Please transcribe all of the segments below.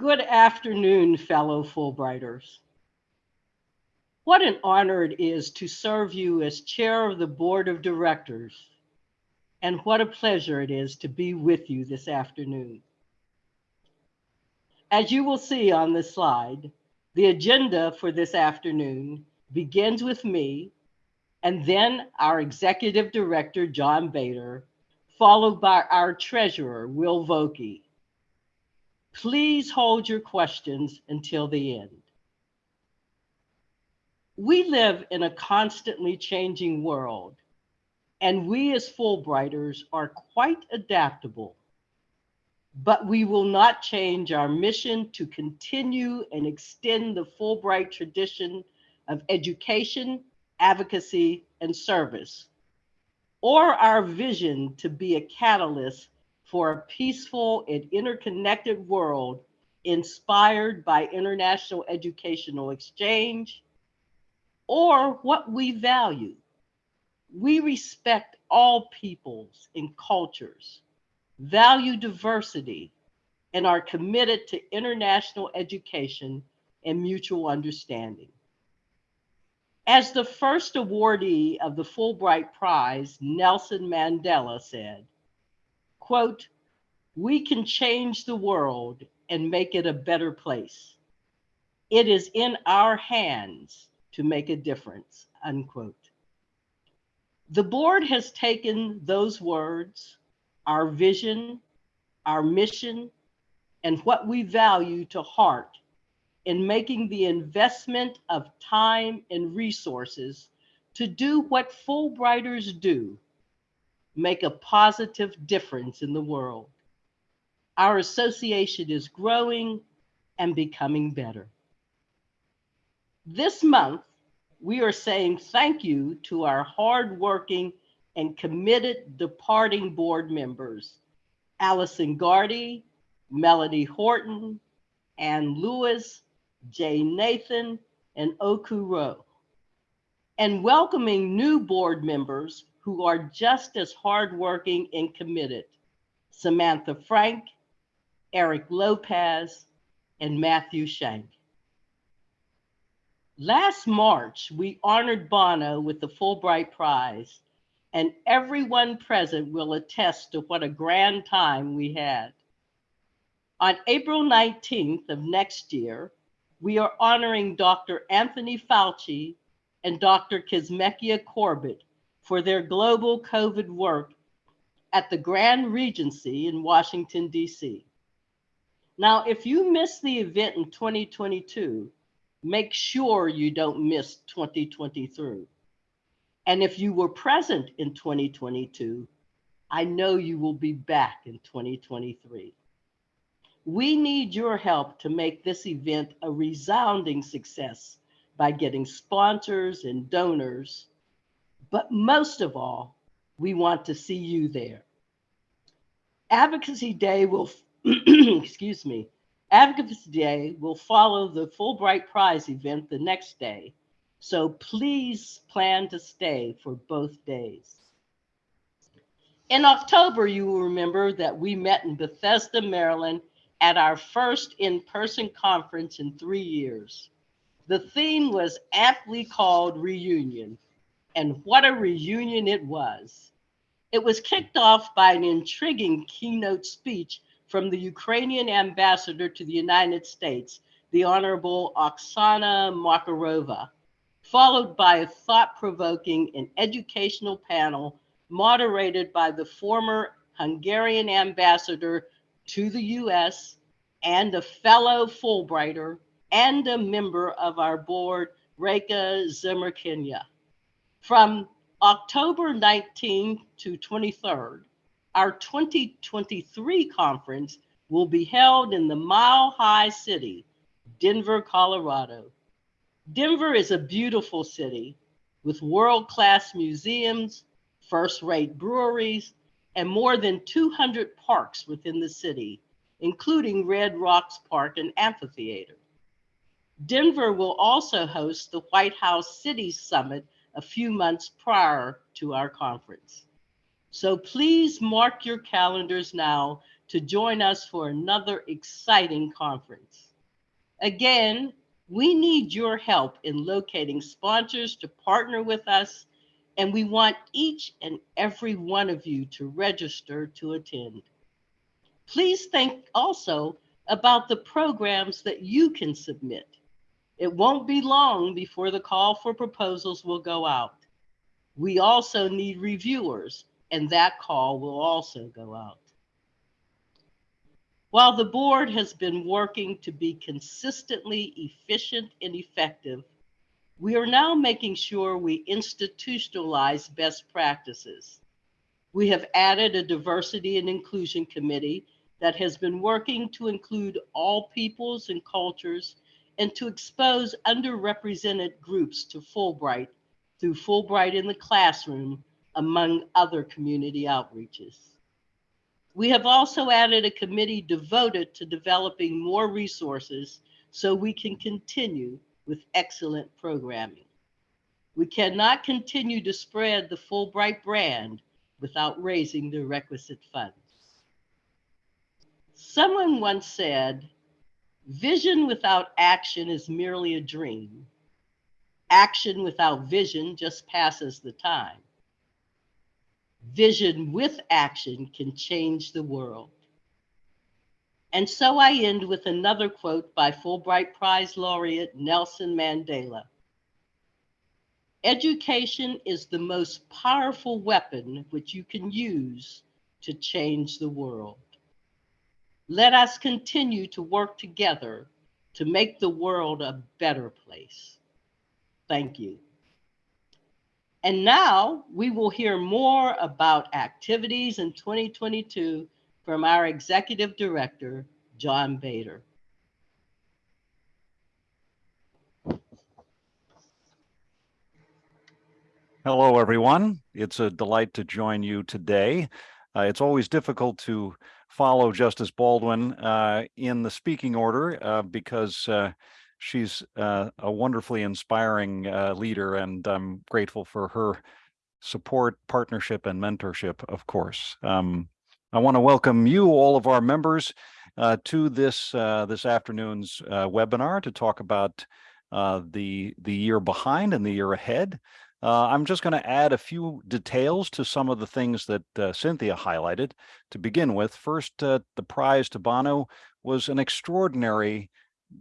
Good afternoon, fellow Fulbrighters. What an honor it is to serve you as chair of the board of directors. And what a pleasure it is to be with you this afternoon. As you will see on the slide, the agenda for this afternoon begins with me and then our executive director, John Bader, followed by our treasurer, Will Vokey. Please hold your questions until the end. We live in a constantly changing world, and we as Fulbrighters are quite adaptable. But we will not change our mission to continue and extend the Fulbright tradition of education, advocacy, and service, or our vision to be a catalyst for a peaceful and interconnected world inspired by international educational exchange, or what we value. We respect all peoples and cultures, value diversity, and are committed to international education and mutual understanding. As the first awardee of the Fulbright Prize, Nelson Mandela said, quote, we can change the world and make it a better place. It is in our hands to make a difference, unquote. The board has taken those words, our vision, our mission, and what we value to heart in making the investment of time and resources to do what Fulbrighters do, make a positive difference in the world. Our association is growing and becoming better. This month, we are saying thank you to our hardworking and committed departing board members, Allison Gardy, Melody Horton, Ann Lewis, Jay Nathan, and Oku Rowe, and welcoming new board members who are just as hardworking and committed, Samantha Frank, Eric Lopez, and Matthew Shank. Last March, we honored Bono with the Fulbright Prize, and everyone present will attest to what a grand time we had. On April 19th of next year, we are honoring Dr. Anthony Fauci and Dr. Kizzmekia Corbett for their global COVID work at the Grand Regency in Washington, D.C. Now, if you missed the event in 2022, make sure you don't miss 2023. And if you were present in 2022, I know you will be back in 2023. We need your help to make this event a resounding success by getting sponsors and donors. But most of all, we want to see you there. Advocacy Day will, excuse me, Advocacy Day will follow the Fulbright Prize event the next day. So please plan to stay for both days. In October, you will remember that we met in Bethesda, Maryland at our first in-person conference in three years. The theme was aptly called Reunion, and what a reunion it was. It was kicked off by an intriguing keynote speech from the Ukrainian ambassador to the United States, the Honorable Oksana Markarova, followed by a thought-provoking and educational panel moderated by the former Hungarian ambassador to the US and a fellow Fulbrighter and a member of our board, Reka Szemerkényi. From October 19th to 23rd, our 2023 conference will be held in the Mile High City, Denver, Colorado. Denver is a beautiful city with world-class museums, first-rate breweries, and more than 200 parks within the city, including Red Rocks Park and Amphitheater. Denver will also host the White House City Summit a few months prior to our conference. So please mark your calendars now to join us for another exciting conference. Again, we need your help in locating sponsors to partner with us, and we want each and every one of you to register to attend. Please think also about the programs that you can submit. It won't be long before the call for proposals will go out. We also need reviewers, and that call will also go out. While the board has been working to be consistently efficient and effective, we are now making sure we institutionalize best practices. We have added a diversity and inclusion committee that has been working to include all peoples and cultures and to expose underrepresented groups to Fulbright through Fulbright in the classroom, among other community outreaches. We have also added a committee devoted to developing more resources so we can continue with excellent programming. We cannot continue to spread the Fulbright brand without raising the requisite funds. Someone once said, vision without action is merely a dream. Action without vision just passes the time vision with action can change the world. And so I end with another quote by Fulbright Prize laureate Nelson Mandela. Education is the most powerful weapon which you can use to change the world. Let us continue to work together to make the world a better place. Thank you. And now we will hear more about activities in 2022 from our Executive Director, John Bader. Hello, everyone. It's a delight to join you today. Uh, it's always difficult to follow Justice Baldwin uh, in the speaking order uh, because uh, she's uh, a wonderfully inspiring uh, leader, and I'm grateful for her support, partnership, and mentorship, of course. Um, I want to welcome you, all of our members, to this this afternoon's webinar to talk about the the year behind and the year ahead. I'm just going to add a few details to some of the things that Cynthia highlighted. To begin with, first, the prize to Bono was an extraordinary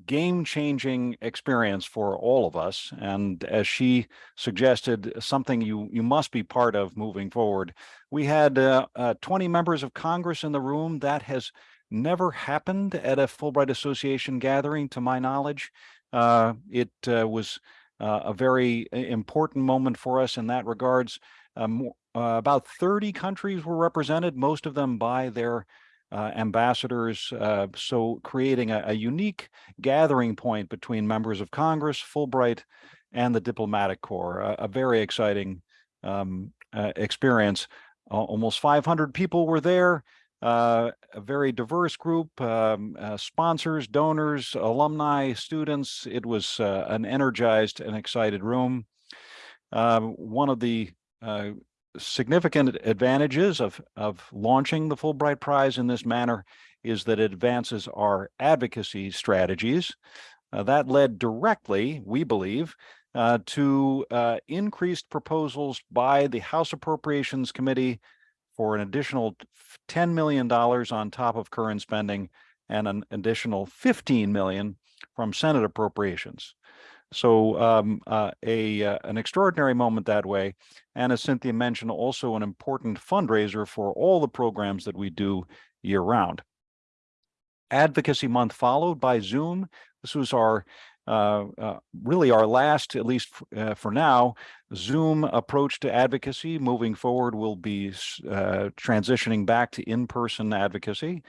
game-changing experience for all of us. And as she suggested, something you, you must be part of moving forward. We had uh, uh, 20 members of Congress in the room. That has never happened at a Fulbright Association gathering, to my knowledge. Uh, it uh, was uh, a very important moment for us in that regards. Um, uh, about 30 countries were represented, most of them by their uh, ambassadors, uh, so creating a, a, unique gathering point between members of Congress, Fulbright, and the diplomatic corps, a, a very exciting um, uh, experience. almost 500 people were there, uh, a very diverse group, um, uh, sponsors, donors, alumni, students. It was uh, an energized and excited room. Um, one of the significant advantages of, of launching the Fulbright Prize in this manner is that it advances our advocacy strategies. Uh, that led directly, we believe, uh, to uh, increased proposals by the House Appropriations Committee for an additional $10 million on top of current spending and an additional 15 million from Senate appropriations. So um, uh, a uh, an extraordinary moment that way. And as Cynthia mentioned, also an important fundraiser for all the programs that we do year round. Advocacy Month followed by Zoom. This was our really our last, at least uh, for now, Zoom approach to advocacy. Moving forward, we'll be uh, transitioning back to in-person advocacy.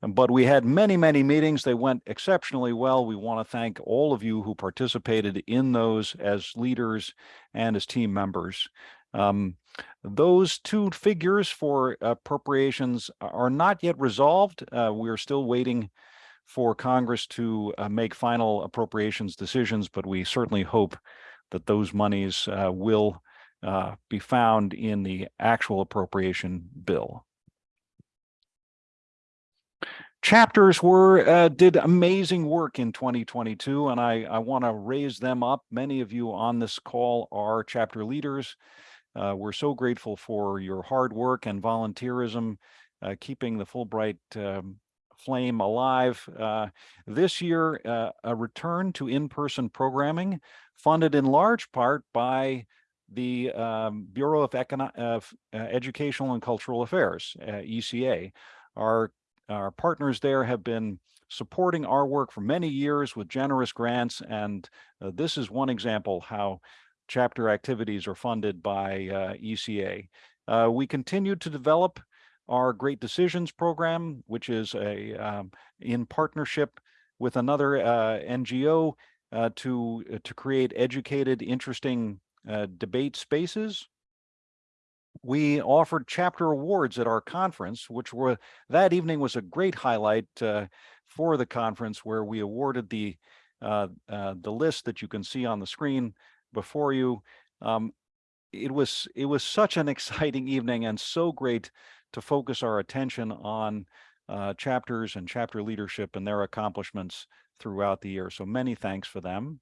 But we had many, many meetings. They went exceptionally well. We want to thank all of you who participated in those as leaders and as team members. Um, those two figures for appropriations are not yet resolved. Uh, we're still waiting for Congress to uh, make final appropriations decisions, but we certainly hope that those monies uh, will uh, be found in the actual appropriation bill. Chapters were uh, did amazing work in 2022, and I, I want to raise them up. Many of you on this call are chapter leaders. Uh, we're so grateful for your hard work and volunteerism, uh, keeping the Fulbright um, flame alive. Uh, this year, uh, a return to in-person programming, funded in large part by the um, Bureau of, Econo of uh, Educational and Cultural Affairs, uh, ECA. Our, our partners there have been supporting our work for many years with generous grants, and uh, this is one example how chapter activities are funded by ECA. We continue to develop our Great Decisions program, which is a um, in partnership with another uh, NGO uh, to uh, to create educated, interesting uh, debate spaces. We offered chapter awards at our conference, which were that evening was a great highlight uh, for the conference, where we awarded the the list that you can see on the screen before you. Um, it was it was such an exciting evening and so great to focus our attention on uh, chapters and chapter leadership and their accomplishments throughout the year. So many thanks for them.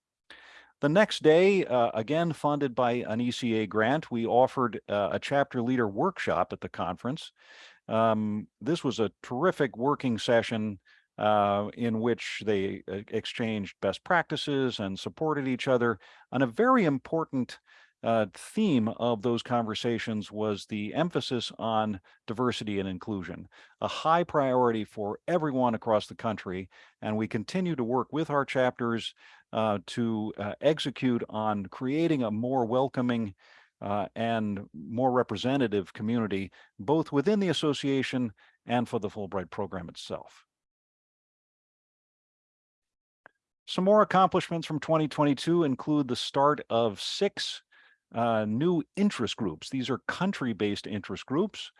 The next day, uh, again funded by an ECA grant, we offered uh, a chapter leader workshop at the conference. Um, this was a terrific working session uh, in which they uh, exchanged best practices and supported each other on a very important uh, theme of those conversations was the emphasis on diversity and inclusion, a high priority for everyone across the country. And we continue to work with our chapters uh, to uh, execute on creating a more welcoming uh, and more representative community, both within the association and for the Fulbright program itself. Some more accomplishments from 2022 include the start of six uh, new interest groups. These are country-based interest groups.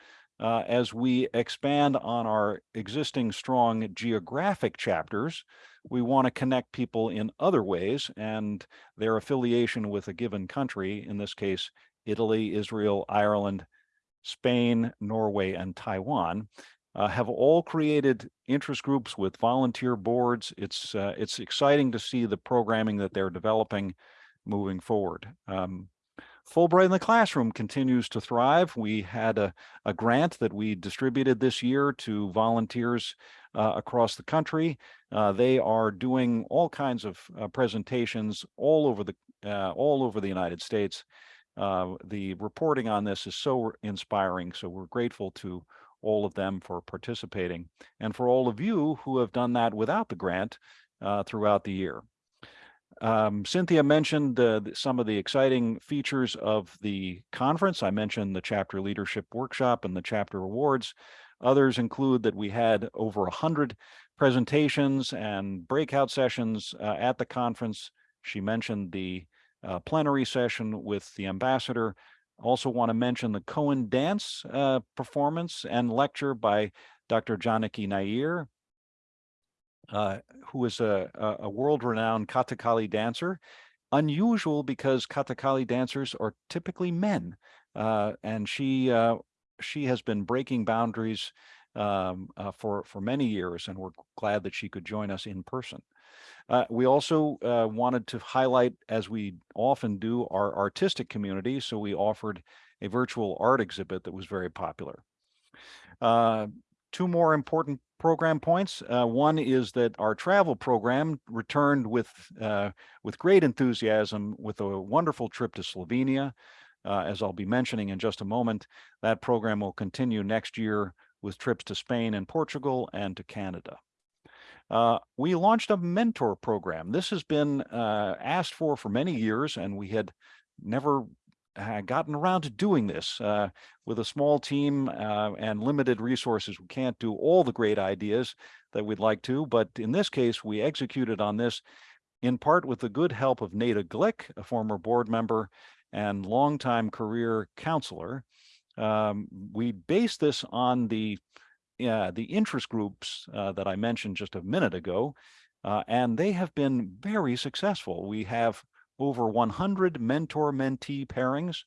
Uh, as we expand on our existing strong geographic chapters, we want to connect people in other ways and their affiliation with a given country, in this case, Italy, Israel, Ireland, Spain, Norway, and Taiwan, uh, have all created interest groups with volunteer boards. It's uh, it's exciting to see the programming that they're developing moving forward. Um, Fulbright in the Classroom continues to thrive. We had a, a grant that we distributed this year to volunteers uh, across the country. Uh, they are doing all kinds of uh, presentations all over the uh, all over the United States. Uh, the reporting on this is so inspiring, so we're grateful to all of them for participating and for all of you who have done that without the grant uh, throughout the year. Um, Cynthia mentioned uh, some of the exciting features of the conference. I mentioned the chapter leadership workshop and the chapter awards. Others include that we had over 100 presentations and breakout sessions uh, at the conference. She mentioned the uh, plenary session with the ambassador. Also want to mention the Cohen dance uh, performance and lecture by Dr. Janaki Nair, uh, who is a, a world-renowned Kathakali dancer. Unusual because Kathakali dancers are typically men, uh, and she uh, she has been breaking boundaries um, uh, for for many years, and we're glad that she could join us in person. Uh, we also uh, wanted to highlight, as we often do, our artistic community. So we offered a virtual art exhibit that was very popular. Uh, two more important program points. Uh, one is that our travel program returned with uh, with great enthusiasm with a wonderful trip to Slovenia. Uh, as I'll be mentioning in just a moment, that program will continue next year with trips to Spain and Portugal and to Canada. Uh, we launched a mentor program. This has been uh, asked for for many years, and we had never gotten around to doing this uh, with a small team uh, and limited resources. We can't do all the great ideas that we'd like to, but in this case, we executed on this in part with the good help of Nada Glick, a former board member and longtime career counselor. Um, we based this on the the interest groups uh, that I mentioned just a minute ago, uh, and they have been very successful. We have over 100 mentor-mentee pairings.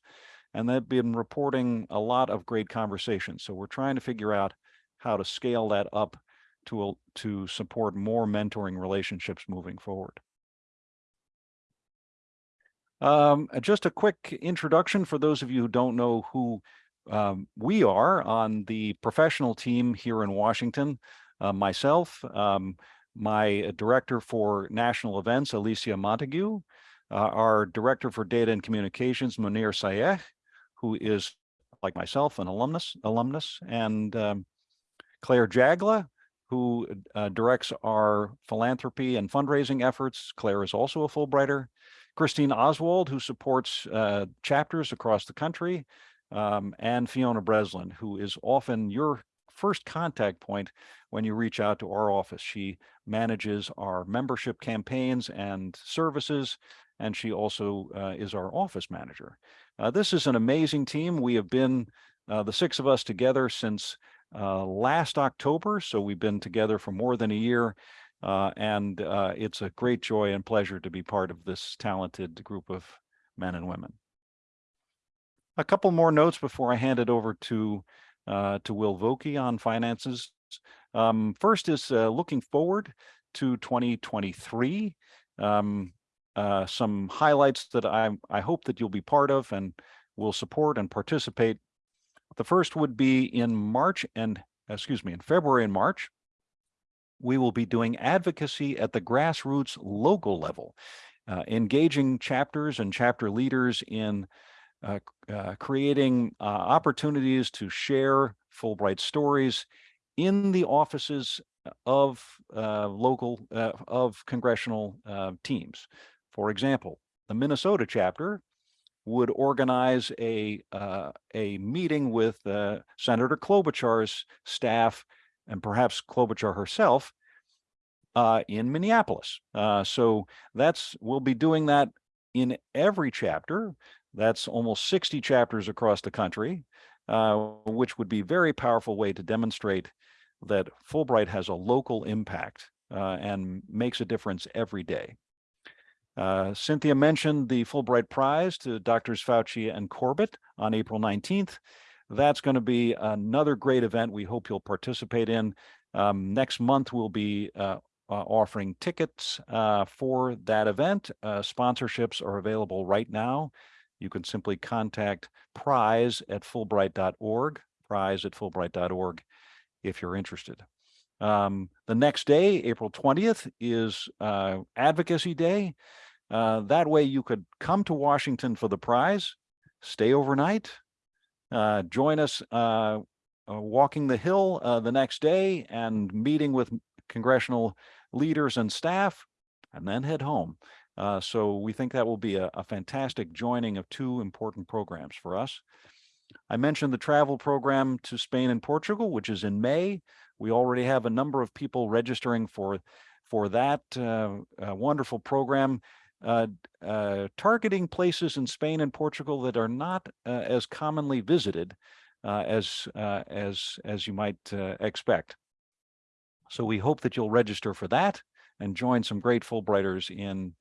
and they've been reporting a lot of great conversations. So we're trying to figure out how to scale that up to, to support more mentoring relationships moving forward. Um, uh, just a quick introduction for those of you who don't know who um, we are on the professional team here in Washington. Uh, myself, um, my director for national events, Alicia Montague, uh, our director for data and communications, Munir Sayeh, who is like myself, an alumnus, alumnus, and um, Claire Jagla, who uh, directs our philanthropy and fundraising efforts. Claire is also a Fulbrighter. Christine Oswald, who supports uh, chapters across the country, um, and Fiona Breslin, who is often your first contact point when you reach out to our office. She manages our membership campaigns and services, and she also uh, is our office manager. Uh, this is an amazing team. We have been, uh, the six of us together since uh, last October, so we've been together for more than a year. Uh, and uh, it's a great joy and pleasure to be part of this talented group of men and women. A couple more notes before I hand it over to to Will Vokey on finances. Um, first is looking forward to 2023. Um, uh, some highlights that I I hope that you'll be part of and will support and participate. The first would be in March and excuse me in February and March we will be doing advocacy at the grassroots local level, uh, engaging chapters and chapter leaders in uh, uh, creating uh, opportunities to share Fulbright stories in the offices of uh, local, of congressional teams. For example, the Minnesota chapter would organize a a meeting with Senator Klobuchar's staff and perhaps Klobuchar herself uh, in Minneapolis. Uh, so that's we'll be doing that in every chapter. That's almost 60 chapters across the country, uh, which would be a very powerful way to demonstrate that Fulbright has a local impact uh, and makes a difference every day. Uh, Cynthia mentioned the Fulbright Prize to Drs. Fauci and Corbett on April 19th. That's going to be another great event we hope you'll participate in. Um, next month, we'll be uh, uh, offering tickets uh, for that event. Uh, sponsorships are available right now. You can simply contact prize at fulbright.org, prize at fulbright.org if you're interested. Um, the next day, April 20th, is Advocacy Day. Uh, that way you could come to Washington for the prize, stay overnight, uh, join us walking the hill the next day and meeting with congressional leaders and staff, and then head home. Uh, so we think that will be a, a, fantastic joining of two important programs for us. I mentioned the travel program to Spain and Portugal, which is in May. We already have a number of people registering for, for that uh, uh, wonderful program, uh, uh, targeting places in Spain and Portugal that are not uh, as commonly visited as, as, as you might expect. So we hope that you'll register for that and join some great Fulbrighters in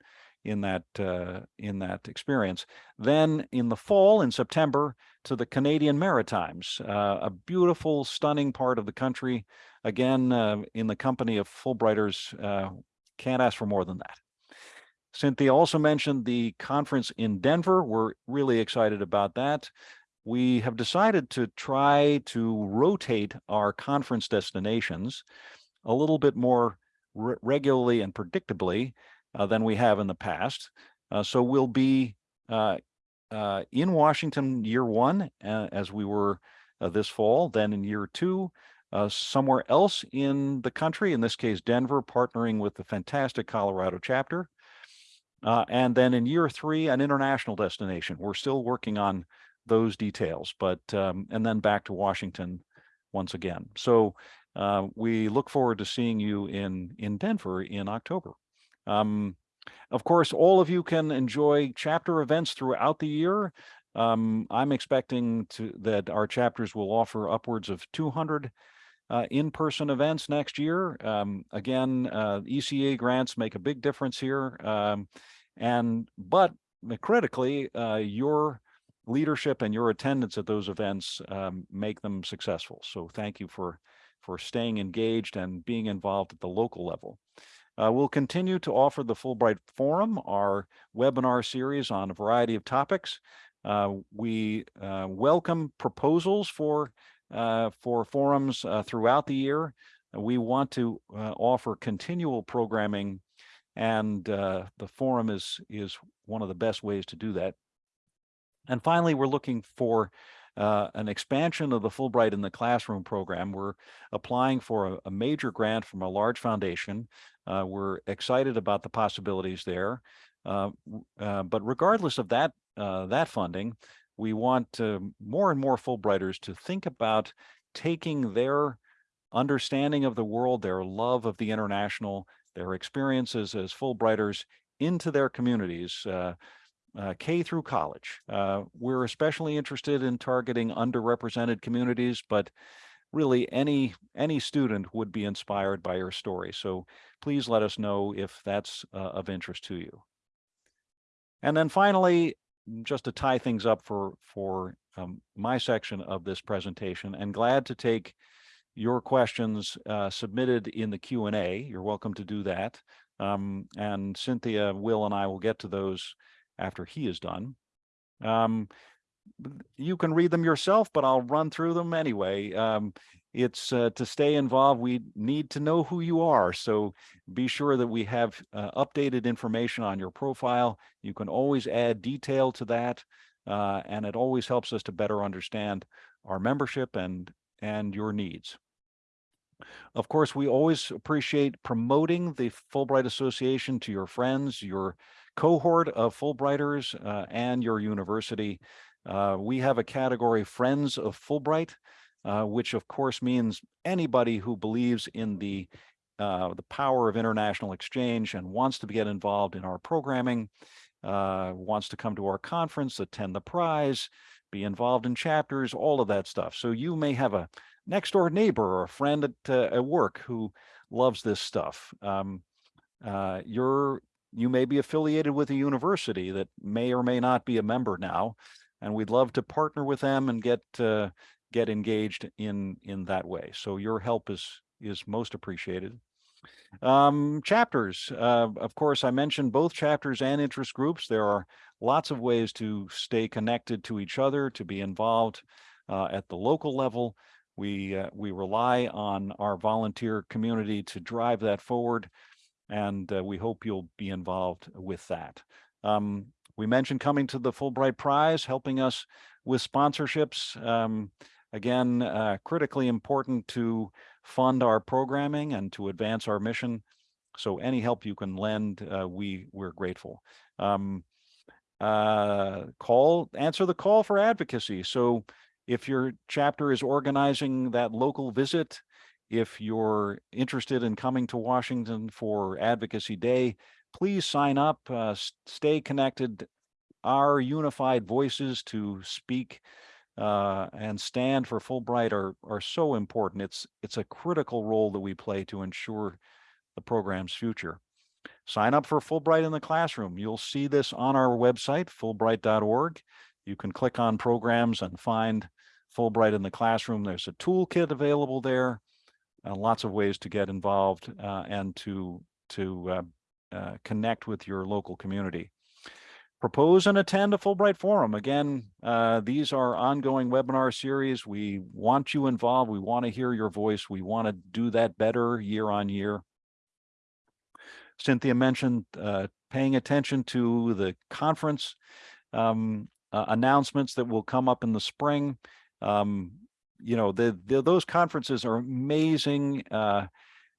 in that uh, in that experience. Then in the fall, in September, to the Canadian Maritimes, uh, a beautiful, stunning part of the country. Again, uh, in the company of Fulbrighters, uh, can't ask for more than that. Cynthia also mentioned the conference in Denver. We're really excited about that. We have decided to try to rotate our conference destinations a little bit more re regularly and predictably uh, than we have in the past. Uh, so we'll be uh, uh in Washington year one, uh, as we were uh, this fall, then in year two, somewhere else in the country, in this case, Denver, partnering with the fantastic Colorado chapter. And then in year three, an international destination. We're still working on those details, but um, and then back to Washington once again. So uh, we look forward to seeing you in, in Denver in October. Um, of course, all of you can enjoy chapter events throughout the year. Um, I'm expecting to, that our chapters will offer upwards of 200 uh, in-person events next year. Um, again, uh, ECA grants make a big difference here. Um, and but critically, uh, your leadership and your attendance at those events um, make them successful. So thank you for, for staying engaged and being involved at the local level. Uh, we'll continue to offer the Fulbright Forum, our webinar series on a variety of topics. Uh, we uh, welcome proposals for, uh, for forums uh, throughout the year. We want to uh, offer continual programming and the forum is, is one of the best ways to do that. And finally, we're looking for uh, an expansion of the Fulbright in the Classroom program. We're applying for a, a major grant from a large foundation. Uh, we're excited about the possibilities there. Uh, uh but regardless of that, uh, that funding, we want more and more Fulbrighters to think about taking their understanding of the world, their love of the international, their experiences as Fulbrighters into their communities, uh, uh, K through college. Uh, we're especially interested in targeting underrepresented communities, but really any any student would be inspired by your story. So please let us know if that's uh, of interest to you. And then finally, just to tie things up for for um, my section of this presentation, and glad to take your questions uh, submitted in the Q&A. You're welcome to do that. Um, and Cynthia, Will, and I will get to those after he is done. Um, you can read them yourself, but I'll run through them anyway. Um, it's uh, to stay involved, we need to know who you are. So be sure that we have uh, updated information on your profile. You can always add detail to that. Uh, and it always helps us to better understand our membership and, and your needs. Of course, we always appreciate promoting the Fulbright Association to your friends, your cohort of Fulbrighters uh, and your university. Uh, we have a category Friends of Fulbright, uh, which of course means anybody who believes in the uh, the power of international exchange and wants to get involved in our programming, uh, wants to come to our conference, attend the prize, be involved in chapters, all of that stuff. So you may have a next door neighbor or a friend at, uh, at work who loves this stuff. Um, uh, you're you may be affiliated with a university that may or may not be a member now, and we'd love to partner with them and get uh, get engaged in in that way. So your help is is most appreciated. Um, chapters, uh, of course, I mentioned both chapters and interest groups. There are lots of ways to stay connected to each other, to be involved uh, at the local level. We uh, we rely on our volunteer community to drive that forward and uh, we hope you'll be involved with that. Um, we mentioned coming to the Fulbright Prize, helping us with sponsorships. Um, again, uh, critically important to fund our programming and to advance our mission. So any help you can lend, uh, we, we're grateful. Um, uh, call, answer the call for advocacy. So if your chapter is organizing that local visit, if you're interested in coming to Washington for Advocacy Day, please sign up, uh, stay connected. Our unified voices to speak uh, and stand for Fulbright are, are so important. It's, it's a critical role that we play to ensure the program's future. Sign up for Fulbright in the classroom. You'll see this on our website, fulbright.org. You can click on programs and find Fulbright in the classroom. There's a toolkit available there uh, lots of ways to get involved uh, and to to uh, uh, connect with your local community. Propose and attend a Fulbright Forum. Again, uh, these are ongoing webinar series. We want you involved. We want to hear your voice. We want to do that better year on year. Cynthia mentioned paying attention to the conference um, announcements that will come up in the spring. Um, you know, the, the, those conferences are amazing uh,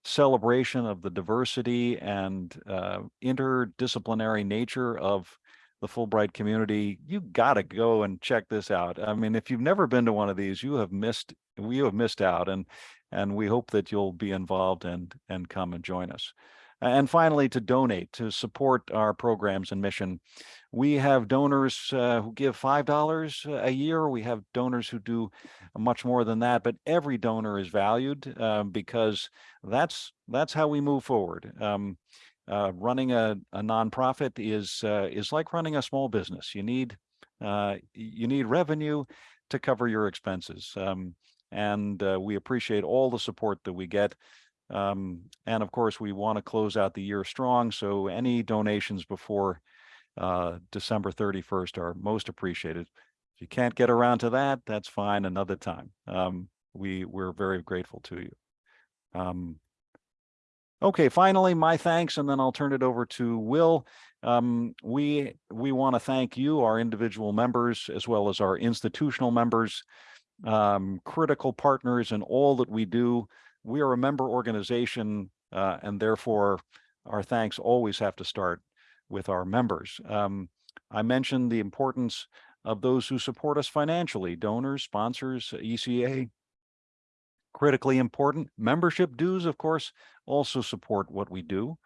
celebration of the diversity and uh, interdisciplinary nature of the Fulbright community. You got to go and check this out. I mean, if you've never been to one of these, you have missed, you have missed out, and and we hope that you'll be involved and and come and join us. And finally, to donate to support our programs and mission. We have donors uh, who give $5 a year. We have donors who do much more than that, but every donor is valued uh, because that's that's how we move forward. Um, uh, running a, a nonprofit is uh, is like running a small business. You need uh, you need revenue to cover your expenses. Um, and uh, we appreciate all the support that we get. Um, and of course, we want to close out the year strong. So any donations before uh, December 31st are most appreciated. If you can't get around to that, that's fine another time. Um, we, we're very grateful to you. Um, okay, finally, my thanks, and then I'll turn it over to Will. Um, we, we want to thank you, our individual members, as well as our institutional members, um, critical partners in all that we do. We are a member organization, uh, and therefore our thanks always have to start with our members. Um, I mentioned the importance of those who support us financially, donors, sponsors, ECA. Critically important. Membership dues, of course, also support what we do.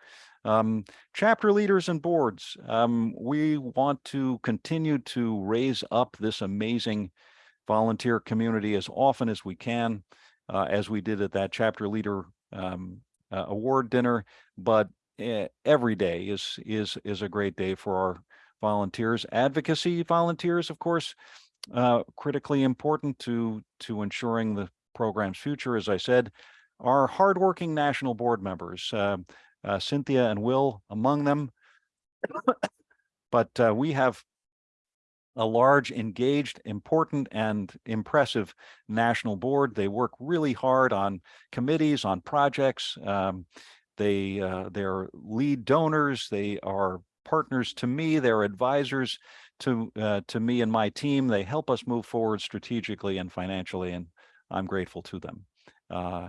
Um, chapter leaders and boards, um, we want to continue to raise up this amazing volunteer community as often as we can, as we did at that chapter leader um, uh, award dinner. But eh, every day is is is a great day for our volunteers. Advocacy volunteers, of course, uh, critically important to to ensuring the program's future. As I said, our hardworking national board members, uh, uh, Cynthia and Will among them. but uh, we have a large, engaged, important, and impressive national board. They work really hard on committees, on projects. Um, they uh, they're lead donors. They are partners to me. They're advisors to uh, to me and my team. They help us move forward strategically and financially, and I'm grateful to them. Uh,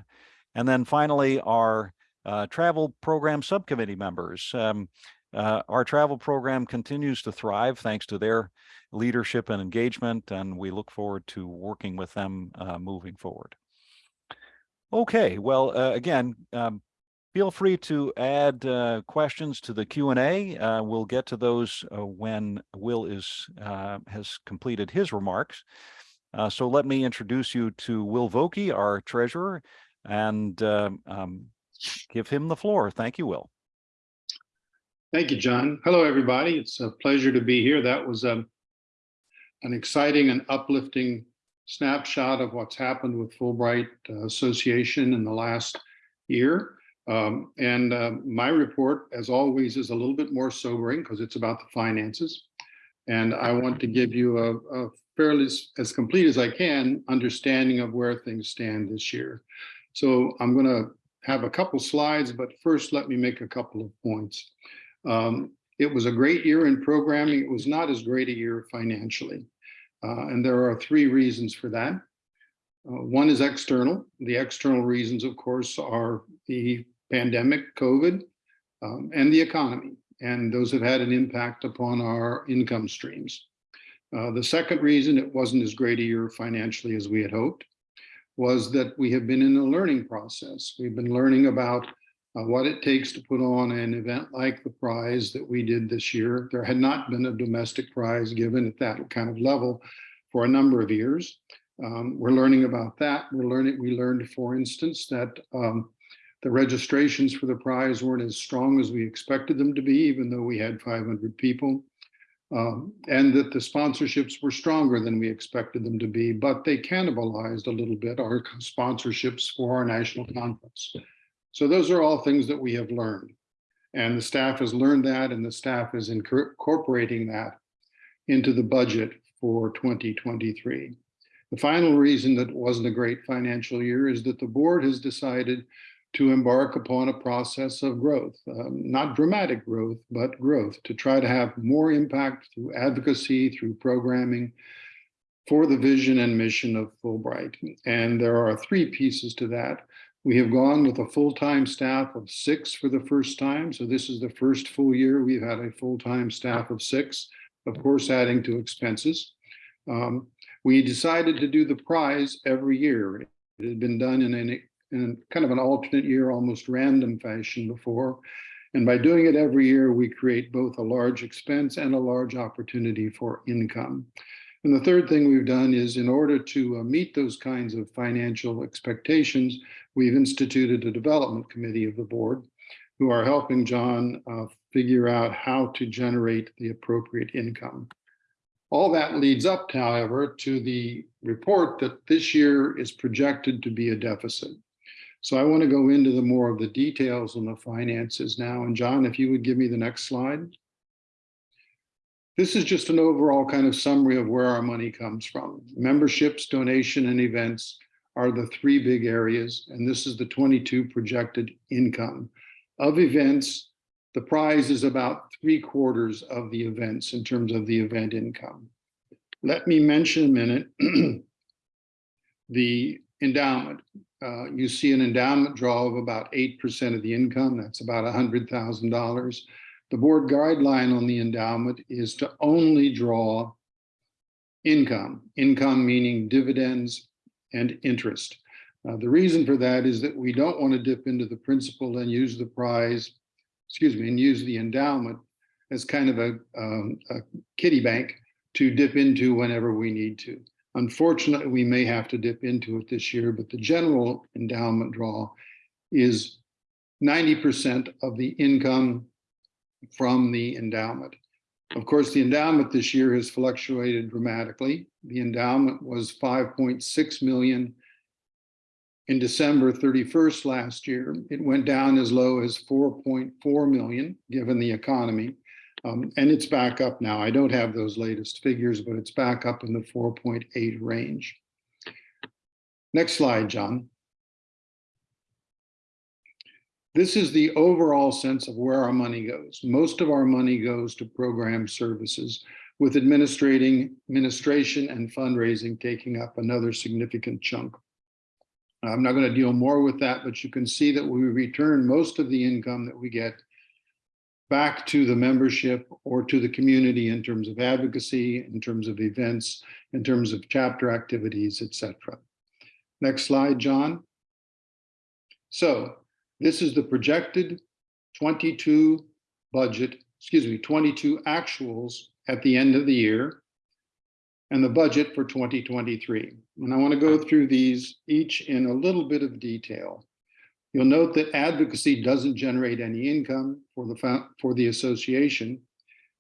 and then finally, our uh, travel program subcommittee members. Um, uh, our travel program continues to thrive thanks to their leadership and engagement, and we look forward to working with them uh, moving forward. Okay, well, uh, again, um, feel free to add uh, questions to the Q&A. Uh, we'll get to those uh, when Will is uh, has completed his remarks. Uh, so let me introduce you to Will Vokey, our treasurer, and um, um, give him the floor. Thank you, Will. Thank you, John. Hello, everybody. It's a pleasure to be here. That was um, an exciting and uplifting snapshot of what's happened with Fulbright uh, Association in the last year. Um, and uh, my report, as always, is a little bit more sobering because it's about the finances. And I want to give you a, a fairly as complete as I can understanding of where things stand this year. So I'm going to have a couple slides, but first let me make a couple of points. Um, it was a great year in programming. It was not as great a year financially. Uh, and there are three reasons for that. Uh, one is external. The external reasons, of course, are the pandemic, COVID, um, and the economy. And those have had an impact upon our income streams. Uh, the second reason it wasn't as great a year financially as we had hoped was that we have been in a learning process. We've been learning about uh, what it takes to put on an event like the prize that we did this year. There had not been a domestic prize given at that kind of level for a number of years. Um, we're learning about that. We're learning. We learned, for instance, that um, the registrations for the prize weren't as strong as we expected them to be, even though we had 500 people. Um, and that the sponsorships were stronger than we expected them to be, but they cannibalized a little bit our sponsorships for our national conference. So those are all things that we have learned. And the staff has learned that and the staff is incorporating that into the budget for 2023. The final reason that it wasn't a great financial year is that the board has decided to embark upon a process of growth, um, not dramatic growth, but growth to try to have more impact through advocacy, through programming for the vision and mission of Fulbright. And there are three pieces to that. We have gone with a full-time staff of six for the first time. So this is the first full year we've had a full-time staff of six, of course, adding to expenses. Um, we decided to do the prize every year. It had been done in, an, in kind of an alternate year, almost random fashion before. And by doing it every year, we create both a large expense and a large opportunity for income. And the third thing we've done is in order to uh, meet those kinds of financial expectations, we've instituted a development committee of the board who are helping John uh, figure out how to generate the appropriate income. All that leads up, however, to the report that this year is projected to be a deficit. So I want to go into the more of the details on the finances now. And John, if you would give me the next slide. This is just an overall kind of summary of where our money comes from. Memberships, donation, and events are the three big areas, and this is the 22 projected income. Of events, the prize is about three quarters of the events in terms of the event income. Let me mention a minute the endowment. Uh, you see an endowment draw of about 8% of the income. That's about $100,000. The board guideline on the endowment is to only draw income, income meaning dividends and interest. Uh, the reason for that is that we don't want to dip into the principal and use the prize, excuse me, and use the endowment as kind of a, um, a kitty bank to dip into whenever we need to. Unfortunately, we may have to dip into it this year, but the general endowment draw is 90% of the income from the endowment. Of course, the endowment this year has fluctuated dramatically. The endowment was 5.6 million in December 31st last year. It went down as low as 4.4 million, given the economy. Um, and it's back up now. I don't have those latest figures, but it's back up in the 4.8 range. Next slide, John. This is the overall sense of where our money goes. Most of our money goes to program services with administrating, administration and fundraising taking up another significant chunk. I'm not going to deal more with that, but you can see that we return most of the income that we get back to the membership or to the community in terms of advocacy, in terms of events, in terms of chapter activities, etc. Next slide, John. So this is the projected 22 budget, excuse me, 22 actuals at the end of the year and the budget for 2023. And I want to go through these each in a little bit of detail. You'll note that advocacy doesn't generate any income for the, for the association,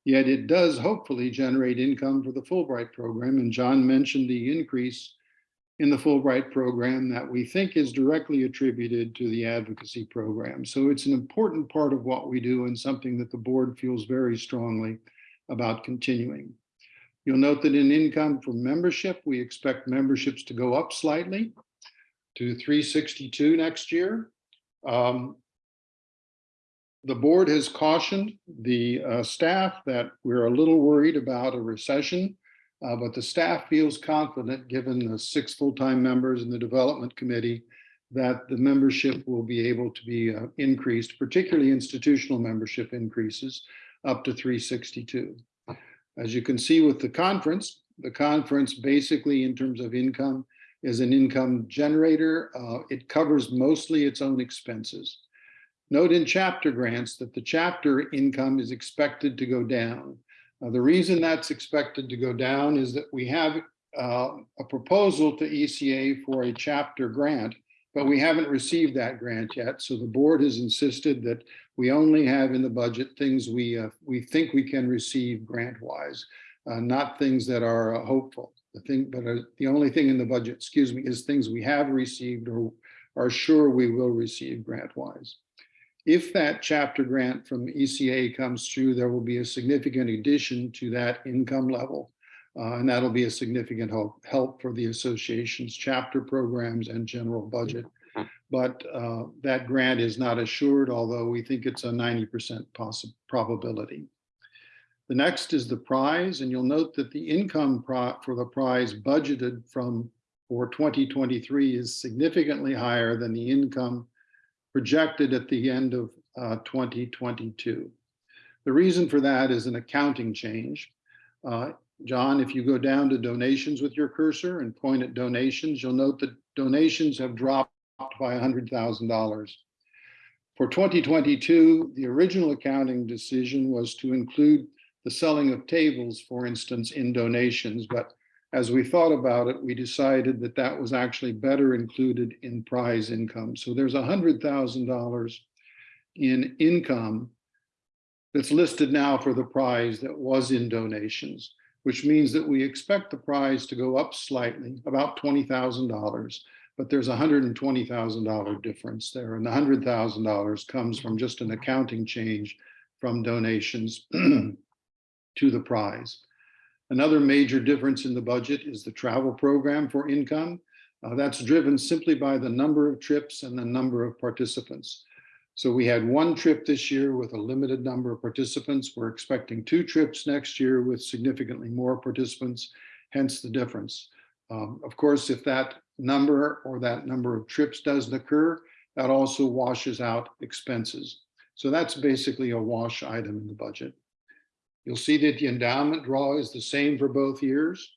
yet it does hopefully generate income for the Fulbright program. And John mentioned the increase in the Fulbright program that we think is directly attributed to the advocacy program. So it's an important part of what we do and something that the board feels very strongly about continuing. You'll note that in income from membership, we expect memberships to go up slightly to 362 next year. Um, the board has cautioned the uh, staff that we're a little worried about a recession, uh, but the staff feels confident, given the six full-time members in the development committee, that the membership will be able to be uh, increased, particularly institutional membership increases up to 362. As you can see with the conference, the conference basically in terms of income is an income generator. Uh, it covers mostly its own expenses. Note in chapter grants that the chapter income is expected to go down. The reason that's expected to go down is that we have uh, a proposal to ECA for a chapter grant, but we haven't received that grant yet. So the board has insisted that we only have in the budget things we uh, we think we can receive grant wise, uh, not things that are uh, hopeful. The thing, but uh, the only thing in the budget, excuse me, is things we have received or are sure we will receive grant wise. If that chapter grant from ECA comes through, there will be a significant addition to that income level. Uh, and that'll be a significant help, help for the association's chapter programs and general budget. But uh, that grant is not assured, although we think it's a 90% probability. The next is the prize, and you'll note that the income for the prize budgeted from for 2023 is significantly higher than the income projected at the end of uh, 2022. The reason for that is an accounting change. Uh, John, if you go down to donations with your cursor and point at donations, you'll note that donations have dropped by $100,000. For 2022, the original accounting decision was to include the selling of tables, for instance, in donations. But as we thought about it, we decided that that was actually better included in prize income. So there's $100,000 in income that's listed now for the prize that was in donations. which means that we expect the prize to go up slightly, about $20,000. But there's a $120,000 difference there, and the $100,000 comes from just an accounting change from donations to the prize. Another major difference in the budget is the travel program for income. Uh, that's driven simply by the number of trips and the number of participants. So we had one trip this year with a limited number of participants. We're expecting two trips next year with significantly more participants, hence the difference. Um, of course, if that number or that number of trips doesn't occur, that also washes out expenses. So that's basically a wash item in the budget. You'll see that the endowment draw is the same for both years.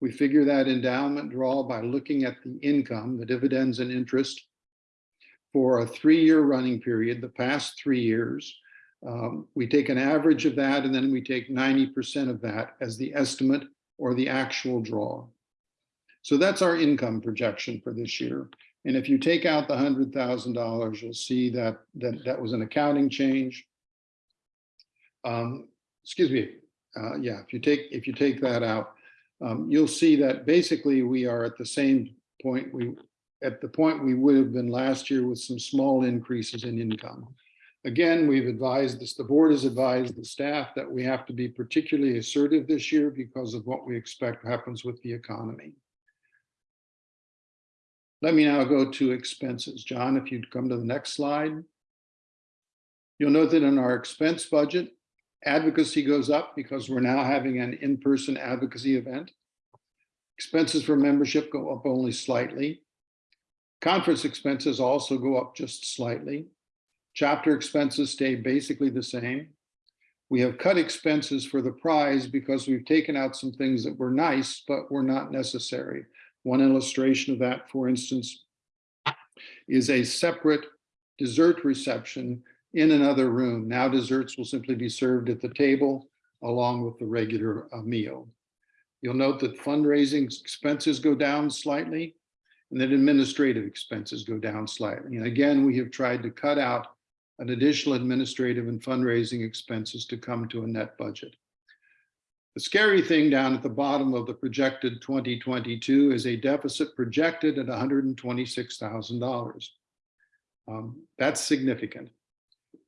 We figure that endowment draw by looking at the income, the dividends and interest for a three-year running period, the past three years. Um, we take an average of that and then we take 90% of that as the estimate or the actual draw. So that's our income projection for this year. And if you take out the $100,000, you'll see that, that that was an accounting change. Um, excuse me, uh, yeah, if you take if you take that out, um, you'll see that basically we are at the same point we at the point we would have been last year with some small increases in income. Again, we've advised this, the board has advised the staff that we have to be particularly assertive this year because of what we expect happens with the economy. Let me now go to expenses. John, if you'd come to the next slide. You'll note that in our expense budget, advocacy goes up because we're now having an in-person advocacy event. Expenses for membership go up only slightly. Conference expenses also go up just slightly. Chapter expenses stay basically the same. We have cut expenses for the prize because we've taken out some things that were nice, but were not necessary. One illustration of that, for instance, is a separate dessert reception in another room. Now desserts will simply be served at the table along with the regular uh, meal. You'll note that fundraising expenses go down slightly and then administrative expenses go down slightly. And again, we have tried to cut out an additional administrative and fundraising expenses to come to a net budget. The scary thing down at the bottom of the projected 2022 is a deficit projected at $126,000. Um, that's significant.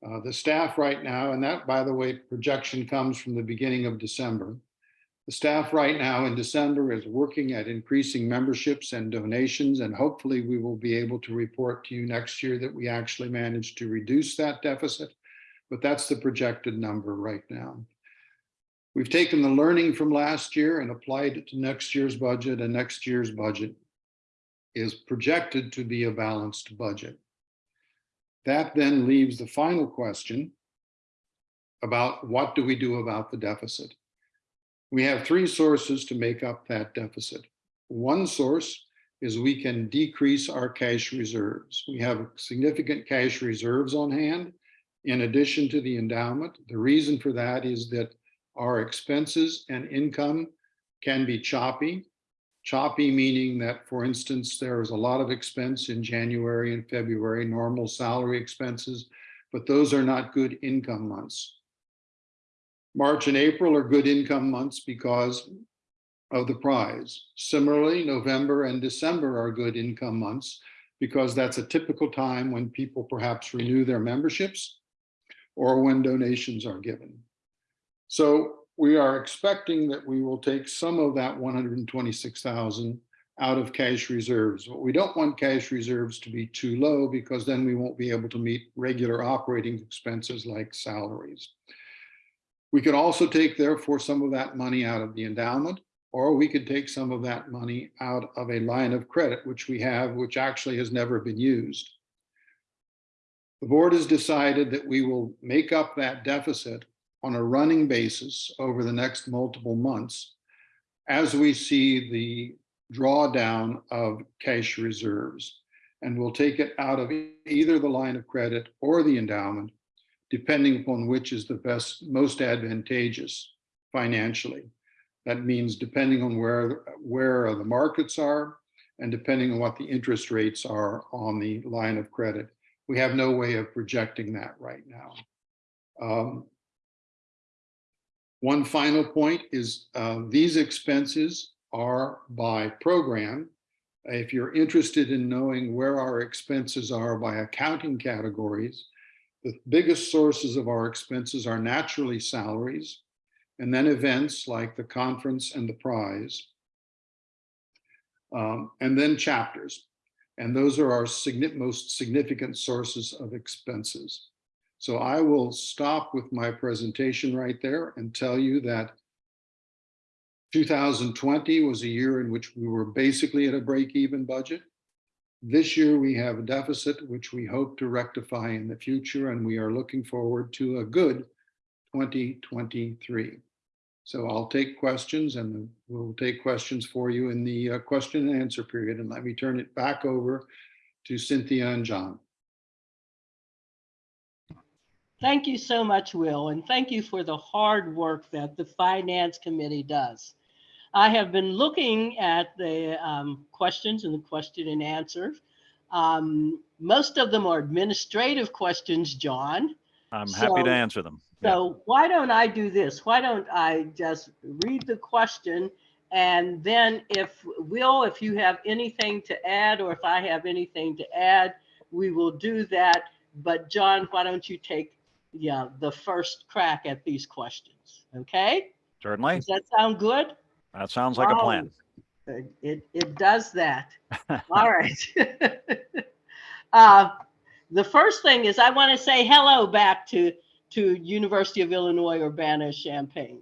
Uh, the staff right now, and that, by the way, projection comes from the beginning of December. The staff right now in December is working at increasing memberships and donations, and hopefully we will be able to report to you next year that we actually managed to reduce that deficit. But that's the projected number right now. We've taken the learning from last year and applied it to next year's budget, and next year's budget is projected to be a balanced budget. That then leaves the final question about what do we do about the deficit? We have three sources to make up that deficit. One source is we can decrease our cash reserves. We have significant cash reserves on hand in addition to the endowment. The reason for that is that our expenses and income can be choppy. Choppy meaning that, for instance, there is a lot of expense in January and February, normal salary expenses, but those are not good income months. March and April are good income months because of the prize. Similarly, November and December are good income months because that's a typical time when people perhaps renew their memberships or when donations are given. So we are expecting that we will take some of that 126,000 out of cash reserves. But we don't want cash reserves to be too low because then we won't be able to meet regular operating expenses like salaries. We could also take therefore some of that money out of the endowment, or we could take some of that money out of a line of credit, which we have, which actually has never been used. The board has decided that we will make up that deficit on a running basis over the next multiple months as we see the drawdown of cash reserves. And we'll take it out of either the line of credit or the endowment depending upon which is the best, most advantageous financially. That means depending on where, where the markets are and depending on what the interest rates are on the line of credit. We have no way of projecting that right now. Um, One final point is uh, these expenses are by program. If you're interested in knowing where our expenses are by accounting categories, the biggest sources of our expenses are naturally salaries, and then events like the conference and the prize, um, and then chapters. And those are our most significant sources of expenses. So I will stop with my presentation right there and tell you that 2020 was a year in which we were basically at a break-even budget. This year we have a deficit, which we hope to rectify in the future, and we are looking forward to a good 2023. So I'll take questions and we'll take questions for you in the uh, question and answer period. And let me turn it back over to Cynthia and John. Thank you so much, Will, and thank you for the hard work that the Finance Committee does. I have been looking at the um, questions and the question and answers. Um, most of them are administrative questions, John. I'm happy to answer them. Yeah. So why don't I do this? Why don't I just read the question? And then if, Will, if you have anything to add, or if I have anything to add, we will do that. But John, why don't you take, yeah, the first crack at these questions? Okay? Certainly. Does that sound good? That sounds like a plan. It, it, it does that. All right. Uh, The first thing is I want to say hello back to, to University of Illinois Urbana-Champaign.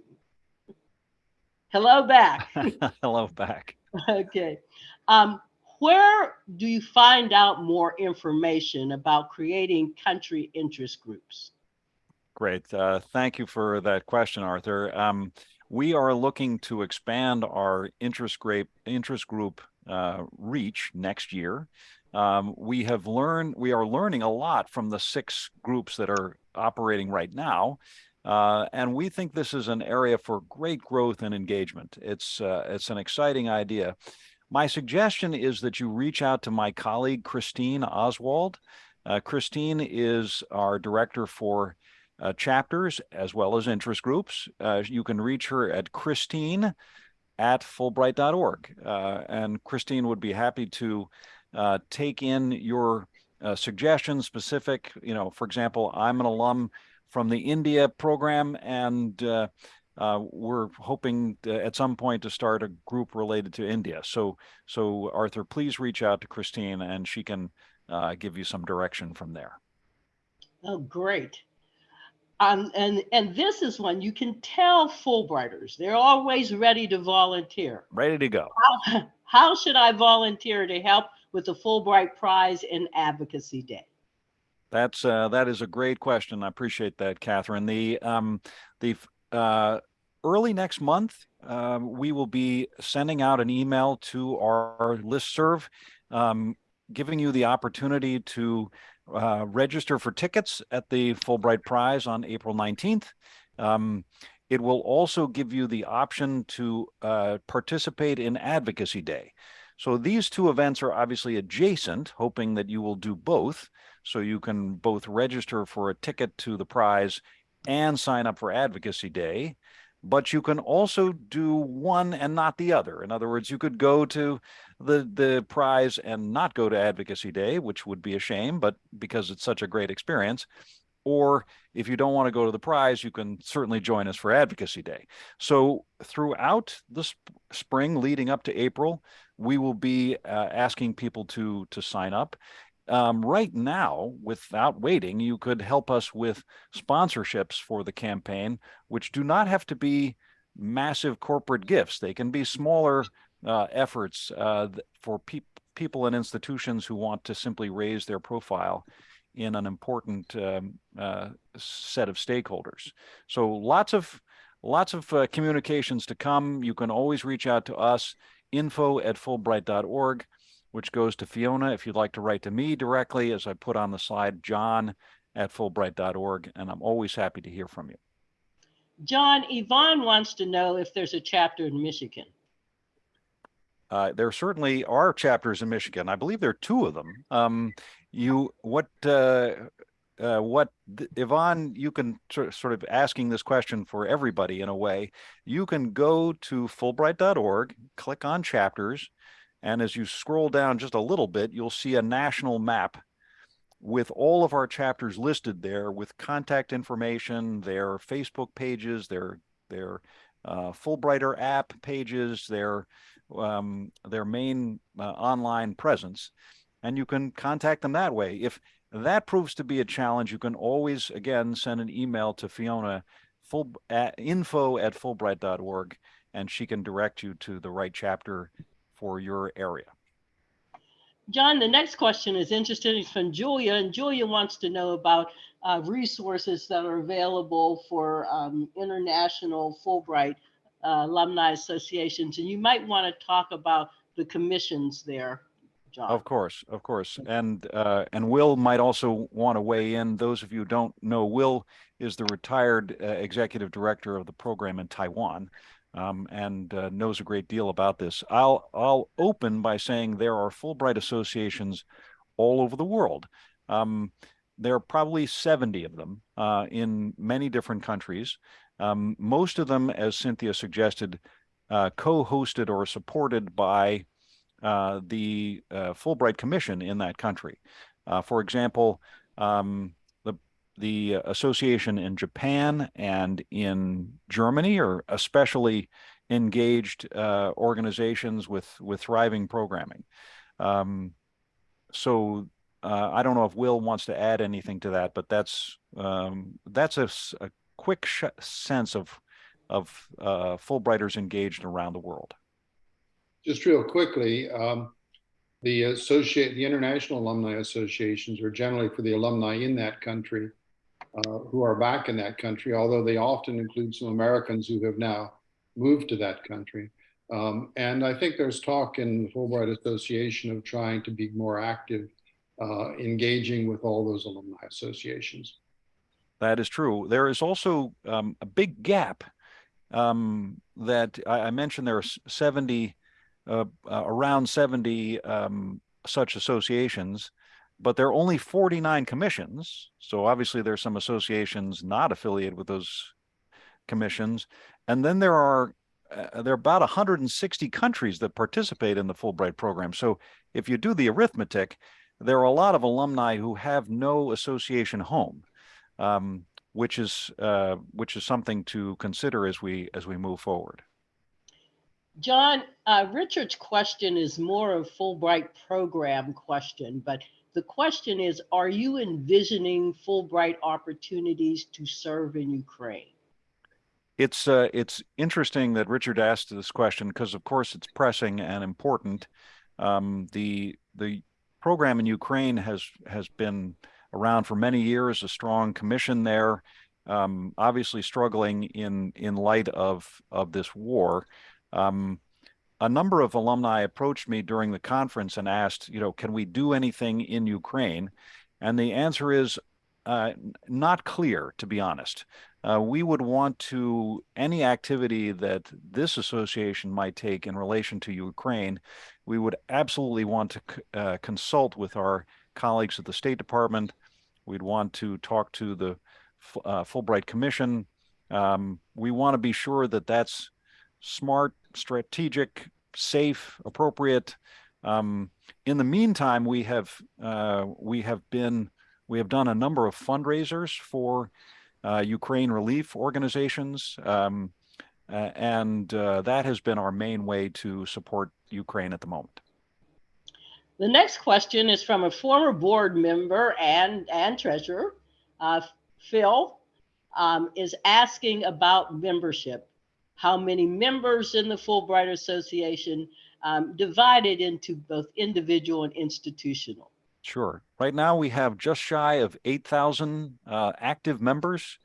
Hello back. Hello back. Okay. Um, Where do you find out more information about creating country interest groups? Great. Uh, thank you for that question, Arthur. Um, we are looking to expand our interest group interest group uh, reach next year. Um, we have learned we are learning a lot from the six groups that are operating right now. Uh, and we think this is an area for great growth and engagement. It's uh, it's an exciting idea. My suggestion is that you reach out to my colleague Christine Oswald. Uh, Christine is our director for uh, chapters as well as interest groups. Uh, you can reach her at Christine at Fulbright.org. Uh, and Christine would be happy to uh, take in your uh, suggestions specific, you know, for example, I'm an alum from the India program and uh, we're hoping to, at some point to start a group related to India. So, so Arthur, please reach out to Christine and she can give you some direction from there. Oh, great. Um, and, and this is one you can tell Fulbrighters, they're always ready to volunteer. Ready to go. How, how should I volunteer to help with the Fulbright Prize and Advocacy Day? That's uh, that is a great question. I appreciate that, Catherine. The um, the uh, early next month, um, we will be sending out an email to our listserv, um, giving you the opportunity to uh, register for tickets at the Fulbright Prize on April 19th. Um, it will also give you the option to uh, participate in Advocacy Day. So these two events are obviously adjacent, hoping that you will do both. So you can both register for a ticket to the prize and sign up for Advocacy Day. But you can also do one and not the other. In other words, you could go to the, the prize and not go to Advocacy Day, which would be a shame, but because it's such a great experience. Or if you don't want to go to the prize, you can certainly join us for Advocacy Day. So throughout the sp spring leading up to April, we will be uh, asking people to to sign up. Um, right now, without waiting, you could help us with sponsorships for the campaign, which do not have to be massive corporate gifts. They can be smaller uh, efforts uh, for pe people and institutions who want to simply raise their profile in an important um, uh, set of stakeholders. So lots of lots of uh, communications to come. You can always reach out to us, info at fulbright.org, which goes to Fiona if you'd like to write to me directly, as I put on the slide, john at fulbright.org, and I'm always happy to hear from you. John, Yvonne wants to know if there's a chapter in Michigan. Uh, there certainly are chapters in Michigan. I believe there are two of them. Um, you, what, uh, uh, what Yvonne, you can sort of asking this question for everybody in a way. You can go to Fulbright.org, click on chapters, and as you scroll down just a little bit, you'll see a national map with all of our chapters listed there with contact information, their Facebook pages, their their uh, Fulbrighter app pages, their um, their main uh, online presence, and you can contact them that way. If that proves to be a challenge, you can always again send an email to Fiona full at info at fulbright.org and she can direct you to the right chapter for your area. John, the next question is interesting. It's from Julia, and Julia wants to know about uh, resources that are available for um, international Fulbright uh, alumni associations. And you might want to talk about the commissions there, John. Of course, of course. And uh, and Will might also want to weigh in. Those of you who don't know, Will is the retired uh, executive director of the program in Taiwan um, and uh, knows a great deal about this. I'll I'll open by saying there are Fulbright associations all over the world. Um, there are probably 70 of them uh, in many different countries. Um, most of them, as Cynthia suggested, uh, co-hosted or supported by uh, the uh, Fulbright Commission in that country. Uh, for example, um, the association in Japan and in Germany are especially engaged uh, organizations with with thriving programming. Um, so uh, I don't know if Will wants to add anything to that, but that's um, that's a, a quick sense of of uh, Fulbrighters engaged around the world. Just real quickly, um, the associate the international alumni associations are generally for the alumni in that country uh, who are back in that country, although they often include some Americans who have now moved to that country. Um, and I think there's talk in the Fulbright Association of trying to be more active, uh, engaging with all those alumni associations. That is true. There is also um, a big gap um, that I, I, mentioned. There are 70, uh, uh around 70 um, such associations but there are only 49 commissions. So obviously there's some associations not affiliated with those commissions. And then there are uh, there are about 160 countries that participate in the Fulbright program. So if you do the arithmetic, there are a lot of alumni who have no association home, um, which is uh, which is something to consider as we as we move forward. John, uh, Richard's question is more of a Fulbright program question, but the question is, are you envisioning Fulbright opportunities to serve in Ukraine? It's uh, it's interesting that Richard asked this question because, of course, it's pressing and important. Um, the the program in Ukraine has has been around for many years. A strong commission there, um, obviously struggling in in light of of this war. Um, a number of alumni approached me during the conference and asked, you know, can we do anything in Ukraine? And the answer is uh, not clear, to be honest. Uh, we would want to, any activity that this association might take in relation to Ukraine, we would absolutely want to uh, consult with our colleagues at the State Department. We'd want to talk to the uh, Fulbright Commission. Um, we want to be sure that that's smart, strategic, safe, appropriate. Um, in the meantime, we have uh, we have been we have done a number of fundraisers for uh, Ukraine relief organizations, um, and uh, that has been our main way to support Ukraine at the moment. The next question is from a former board member and and treasurer, uh, Phil, um, is asking about membership how many members in the Fulbright Association, um, divided into both individual and institutional. Sure. Right now we have just shy of 8,000 uh, active members,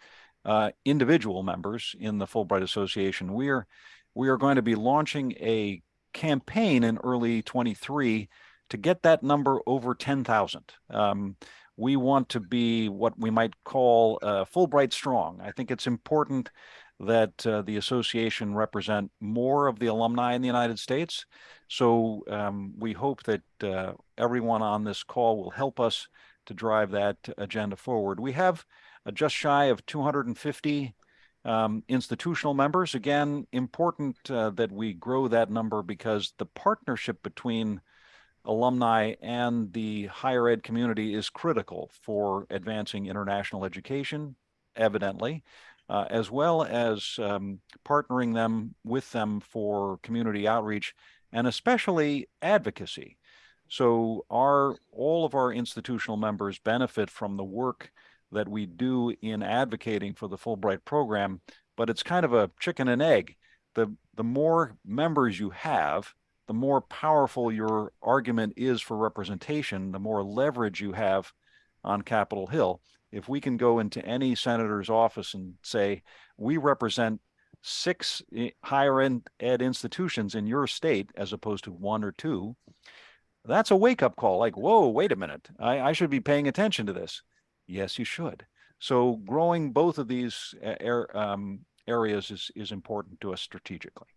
uh, individual members in the Fulbright Association. We are, we are going to be launching a campaign in early 23 to get that number over 10,000. Um, we want to be what we might call uh, Fulbright strong. I think it's important that uh, the association represent more of the alumni in the United States. So um, we hope that uh, everyone on this call will help us to drive that agenda forward. We have uh, just shy of 250 um, institutional members. Again, important uh, that we grow that number because the partnership between alumni and the higher ed community is critical for advancing international education, evidently, uh, as well as um, partnering them with them for community outreach and especially advocacy. So our all of our institutional members benefit from the work that we do in advocating for the Fulbright program, but it's kind of a chicken and egg. The, the more members you have, the more powerful your argument is for representation, the more leverage you have on Capitol Hill. If we can go into any senator's office and say, we represent six eh, higher ed institutions in your state as opposed to one or two, that's a wake up call like, whoa, wait a minute, I, I should be paying attention to this. Yes, you should. So growing both of these er, um, areas is, is important to us strategically.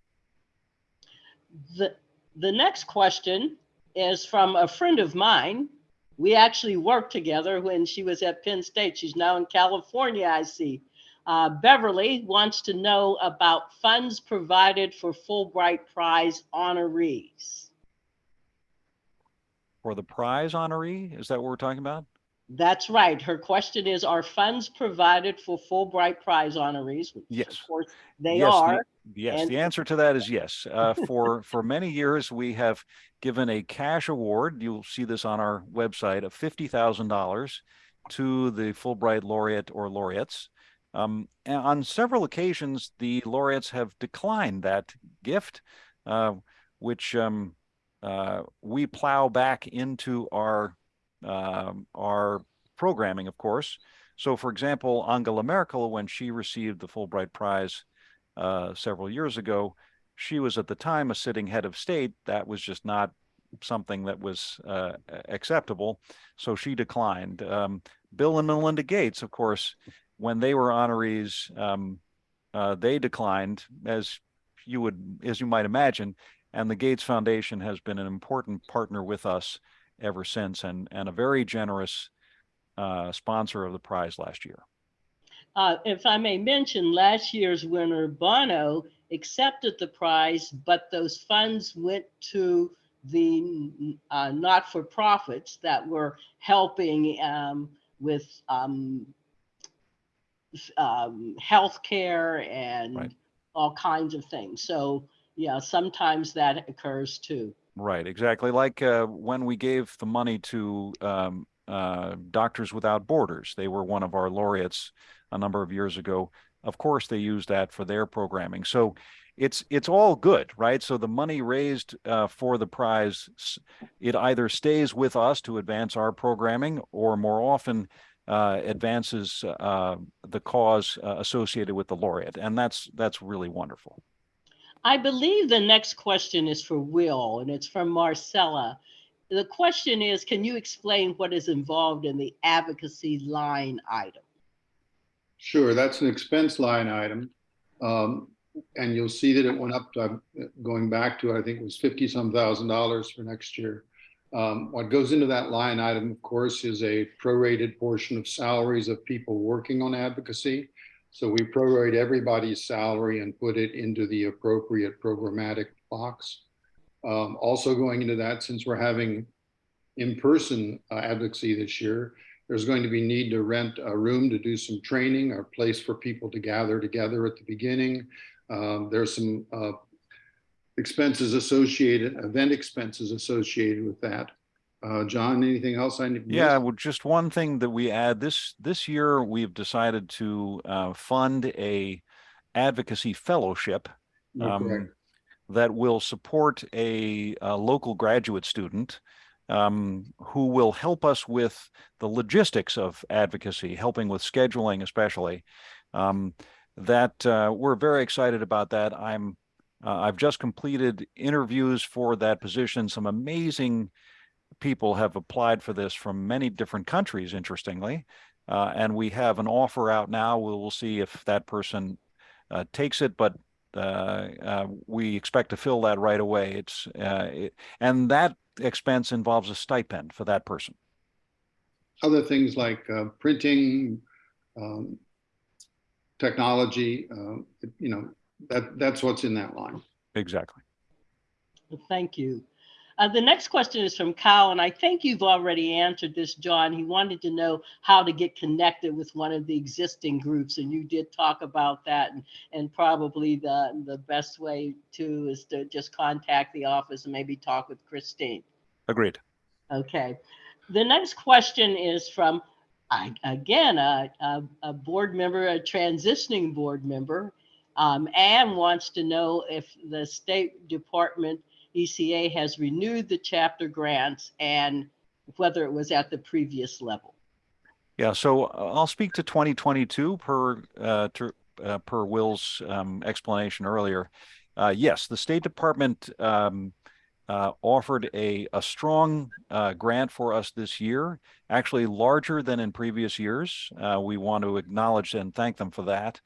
The, the next question is from a friend of mine. We actually worked together when she was at Penn State. She's now in California, I see. Uh, Beverly wants to know about funds provided for Fulbright Prize honorees. For the prize honoree, is that what we're talking about? That's right. Her question is, are funds provided for Fulbright Prize honorees? Yes. Of course, they Yes, the- are. Yes, And- the answer to that is yes. Uh, for for many years, we have given a cash award. You'll see this on our website of fifty thousand dollars to the Fulbright laureate or laureates. Um, and on several occasions, the laureates have declined that gift, uh, which um, uh, we plow back into our um, our programming, of course. So, for example, Angela Merkel, when she received the Fulbright Prize uh, several years ago, she was at the time a sitting head of state. That was just not something that was uh, acceptable. So she declined. Um, Bill and Melinda Gates, of course, when they were honorees, um, uh, they declined, as you would, as you might imagine. And the Gates Foundation has been an important partner with us ever since, and and a very generous uh, sponsor of the prize last year. Uh, if I may mention, last year's winner, Bono, accepted the prize, but those funds went to the uh, not-for-profits that were helping um, with um, um, healthcare and Right. all kinds of things. So, yeah, sometimes that occurs too. Right, exactly. Like uh, when we gave the money to um, uh, Doctors Without Borders, they were one of our laureates a number of years ago. Of course, they used that for their programming. So it's it's all good, right? So the money raised uh, for the prize, it either stays with us to advance our programming, or more often uh, advances uh, the cause uh, associated with the laureate, and that's that's really wonderful. I believe the next question is for Will, and it's from Marcella. The question is, can you explain what is involved in the advocacy line item? Sure, that's an expense line item. Um, and you'll see that it went up, to, uh, going back to, I think it was fifty some thousand dollars for next year. Um, what goes into that line item, of course, is a prorated portion of salaries of people working on advocacy. So we prorate everybody's salary and put it into the appropriate programmatic box. Um, also going into that, since we're having in-person uh, advocacy this year, there's going to be need to rent a room to do some training or place for people to gather together at the beginning. Um, there's some uh, expenses associated, event expenses associated with that. Uh, John, anything else I need? to Yeah, well, just one thing that we add this this year, we've decided to uh, fund a advocacy fellowship um, correct. that will support a, a local graduate student um, who will help us with the logistics of advocacy, helping with scheduling, especially. Um, that uh, we're very excited about that. I'm uh, I've just completed interviews for that position. Some amazing people have applied for this from many different countries, interestingly. Uh, and we have an offer out now. We will see if that person uh, takes it, but uh, uh, we expect to fill that right away. It's uh, it, and that expense involves a stipend for that person. other things like uh, printing, um, technology, uh, you know, that, that's what's in that line. Exactly. Well, Thank you. Uh, the next question is from Kyle, and I think you've already answered this, John. He wanted to know how to get connected with one of the existing groups, and you did talk about that. And, and probably the, the best way to is to just contact the office and maybe talk with Christine. Agreed. Okay. The next question is from, I- again, a, a, a board member, a transitioning board member. Um, Anne wants to know if the State Department ECA has renewed the chapter grants and whether it was at the previous level. Yeah, so uh, I'll speak to 2022 per uh, uh, per Will's um, explanation earlier. Uh, yes, the State Department um, uh, offered a a strong uh, grant for us this year, actually larger than in previous years. We want to acknowledge and thank them for that,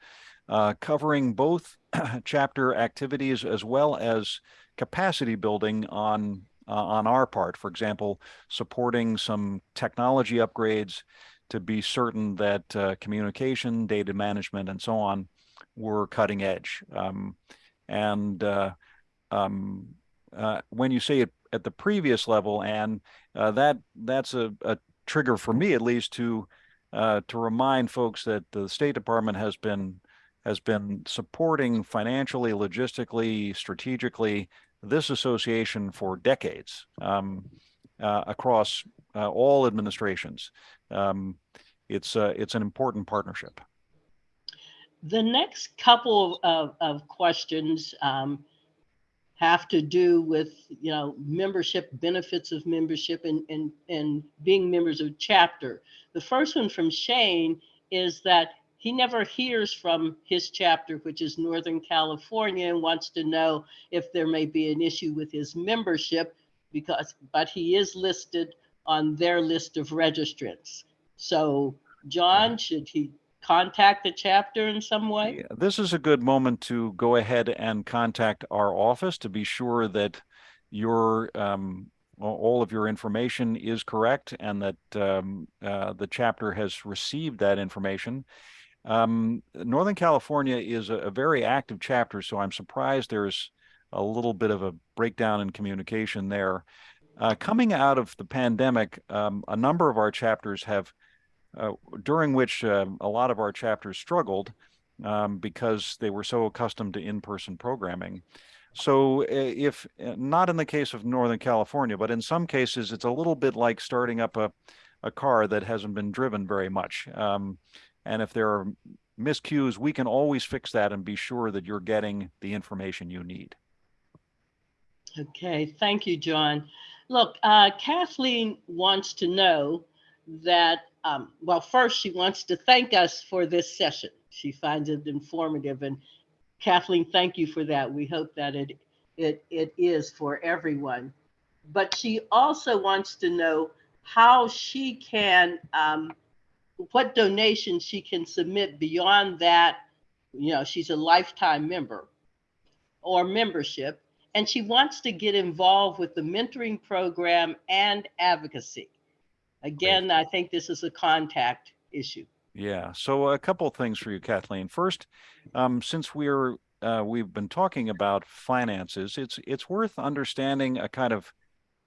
covering both chapter activities as well as capacity building on uh, on our part. For example, supporting some technology upgrades to be certain that uh, communication, data management, and so on were cutting edge. Um, and uh, um, uh, when you say it at the previous level, and uh, that that's a, a trigger for me at least to uh, to remind folks that the State Department has been has been supporting financially, logistically, strategically this association for decades um, uh, across uh, all administrations. Um, it's uh, it's an important partnership. The next couple of, of questions um, have to do with, you know, membership, benefits of membership and, and, and being members of chapter. The first one from Shane is that he never hears from his chapter, which is Northern California, and wants to know if there may be an issue with his membership because, but he is listed on their list of registrants. So John, should he contact the chapter in some way? Yeah, This is a good moment to go ahead and contact our office to be sure that your um, all of your information is correct and that um, uh, the chapter has received that information. Um, Northern California is a, a very active chapter, so I'm surprised there's a little bit of a breakdown in communication there. Uh, coming out of the pandemic, um, a number of our chapters have, uh, during which um, a lot of our chapters struggled um, because they were so accustomed to in-person programming. So uh, if uh, not in the case of Northern California, but in some cases, it's a little bit like starting up a, a car that hasn't been driven very much. Um, and if there are miscues, we can always fix that and be sure that you're getting the information you need. Okay, thank you, John. Look, uh, Kathleen wants to know that, um, well, first, she wants to thank us for this session. She finds it informative, and Kathleen, thank you for that. We hope that it, it, it is for everyone. But she also wants to know how she can, um, what donations she can submit beyond that. You know, she's a lifetime member or membership and she wants to get involved with the mentoring program and advocacy. Again, I think this is a contact issue. Yeah. So a couple of things for you, Kathleen. First, um, since we're uh, we've been talking about finances, it's it's worth understanding a kind of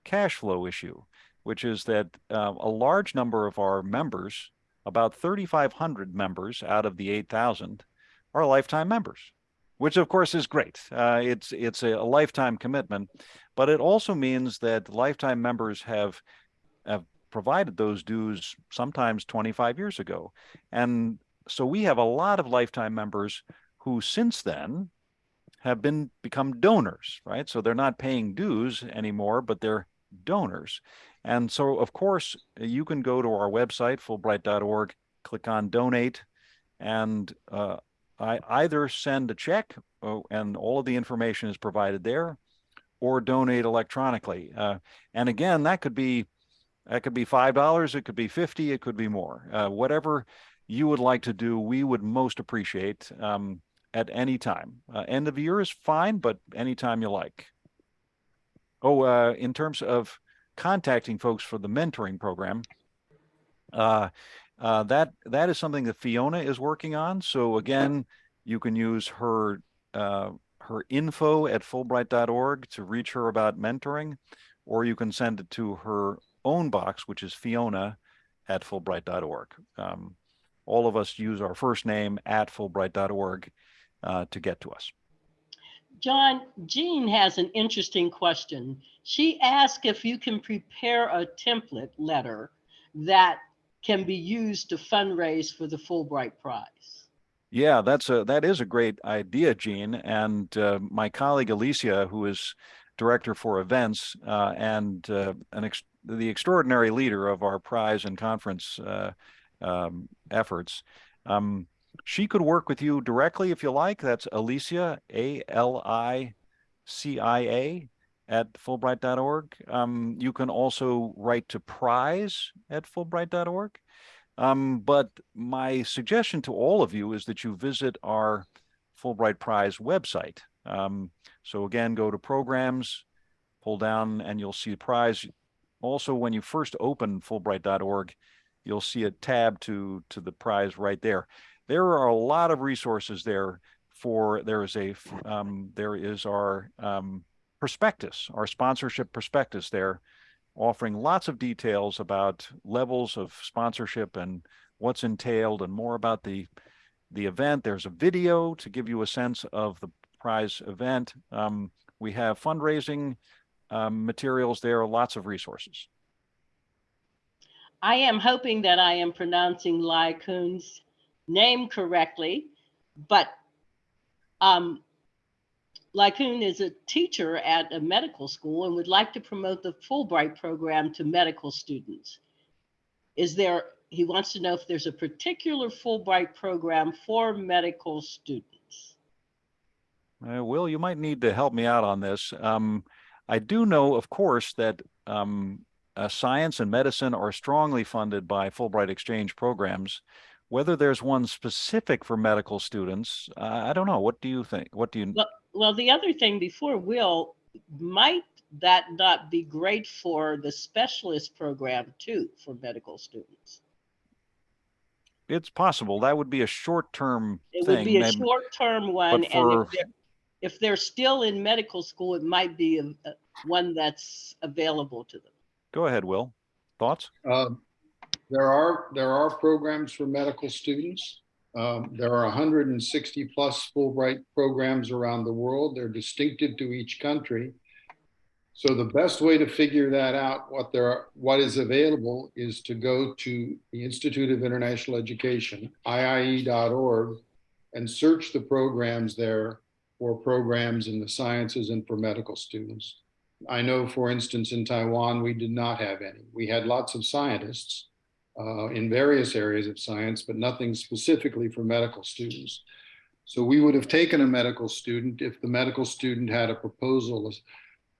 cash flow issue, which is that uh, a large number of our members, about 3,500 members out of the 8,000, are lifetime members, which of course is great. Uh, it's it's a, a lifetime commitment, but it also means that lifetime members have have provided those dues sometimes 25 years ago. And so we have a lot of lifetime members who since then have been become donors, right? So they're not paying dues anymore, but they're donors. And so of course you can go to our website, fulbright.org, click on donate, and uh, I either send a check oh, and all of the information is provided there, or donate electronically. Uh, and again, that could be that could be five dollars, it could be fifty, it could be more. Uh, whatever you would like to do, we would most appreciate um, at any time. Uh, end of year is fine, but anytime you like. Oh, uh, in terms of contacting folks for the mentoring program, Uh, uh, that that is something that Fiona is working on. So again, you can use her uh, her info at Fulbright.org to reach her about mentoring, or you can send it to her own box, which is Fiona at Fulbright.org. Um, all of us use our first name at Fulbright.org uh, to get to us. John, Jean has an interesting question. She asked if you can prepare a template letter that can be used to fundraise for the Fulbright Prize. Yeah, that's a that is a great idea, Gene. And uh, my colleague Alicia, who is director for events uh, and uh, an ex the extraordinary leader of our prize and conference uh, um, efforts, um, she could work with you directly if you like. That's Alicia, A L I C I A, at Fulbright.org. Um, you can also write to prize at Fulbright.org. Um, but my suggestion to all of you is that you visit our Fulbright Prize website. Um, so again, go to programs, pull down, and you'll see the prize. Also, when you first open Fulbright.org, you'll see a tab to to the prize right there. There are a lot of resources there for there is a um, there is our um, prospectus, our sponsorship prospectus there, offering lots of details about levels of sponsorship and what's entailed and more about the the event. There's a video to give you a sense of the prize event. Um, we have fundraising um, materials there, lots of resources. I am hoping that I am pronouncing Kun's name correctly, but um, Lycoon is a teacher at a medical school and would like to promote the Fulbright program to medical students. Is there, he wants to know if there's a particular Fulbright program for medical students. Uh, Will, you might need to help me out on this. Um, I do know, of course, that um, uh, science and medicine are strongly funded by Fulbright exchange programs. Whether there's one specific for medical students, uh, I don't know. What do you think? What do you? Well, well, the other thing before Will, might that not be great for the specialist program too for medical students? It's possible. That would be a short-term It thing. would be a maybe- short-term one, and for- if they're, if they're still in medical school, it might be a, a- one that's available to them. Go ahead, Will. Thoughts? Um, There are, there are programs for medical students. Um, There are 160 plus Fulbright programs around the world. They're distinctive to each country. So the best way to figure that out, what there, are- what is available is to go to the Institute of International Education, IIE.org, and search the programs there for programs in the sciences and for medical students. I know, for instance, in Taiwan, we did not have any. We had lots of scientists uh, in various areas of science, but nothing specifically for medical students. So we would have taken a medical student if the medical student had a proposal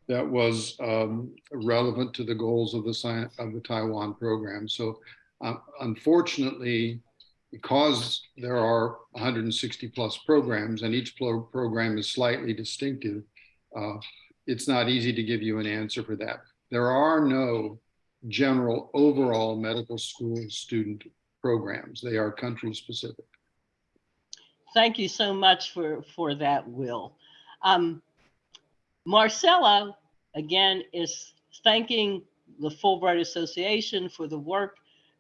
that was um, relevant to the goals of the science of the Taiwan program. So uh, unfortunately, because there are 160 plus programs and each pro- program is slightly distinctive, uh, it's not easy to give you an answer for that. There are no general overall medical school student programs. They are country specific. Thank you so much for, for that, Will. Um, Marcella, again, is thanking the Fulbright Association for the work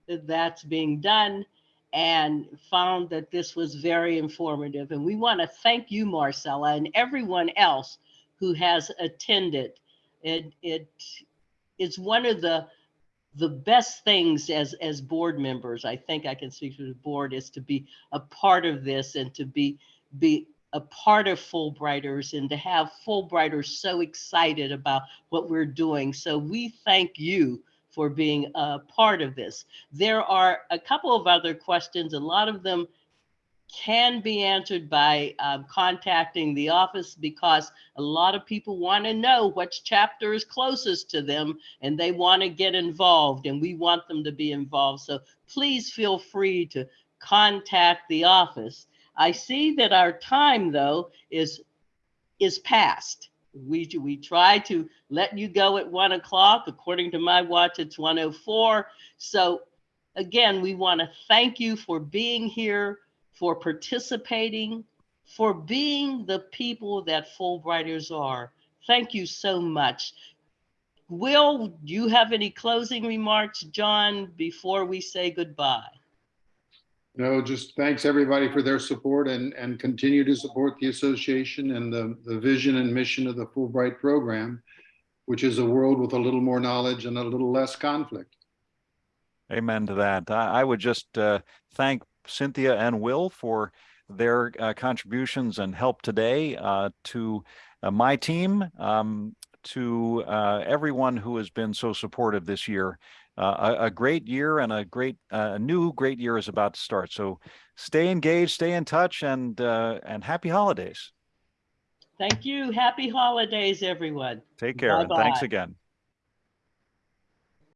that that's being done and found that this was very informative. And we want to thank you, Marcella, and everyone else who has attended. It, it is one of the the best things as as board members i think i can speak for the board is to be a part of this and to be be a part of fulbrighters and to have fulbrighters so excited about what we're doing. So we thank you for being a part of this. There are a couple of other questions. A lot of them can be answered by um, contacting the office because a lot of people want to know which chapter is closest to them and they want to get involved and we want them to be involved. So please feel free to contact the office. I see that our time though is is past. We we try to let you go at one o'clock. According to my watch, it's 104. So again, we want to thank you for being here, for participating, for being the people that Fulbrighters are. Thank you so much. Will, do you have any closing remarks, John, before we say goodbye? No, just thanks everybody for their support and, and continue to support the association and the, the vision and mission of the Fulbright program, which is a world with a little more knowledge and a little less conflict. Amen to that. I, I would just uh, thank Cynthia and Will for their uh, contributions and help today uh, to uh, my team, um, to uh, everyone who has been so supportive this year. Uh, a, a great year and a great, uh, a new great year is about to start. So stay engaged, stay in touch, and uh, and happy holidays. Thank you. Happy holidays, everyone. Take care, and thanks again.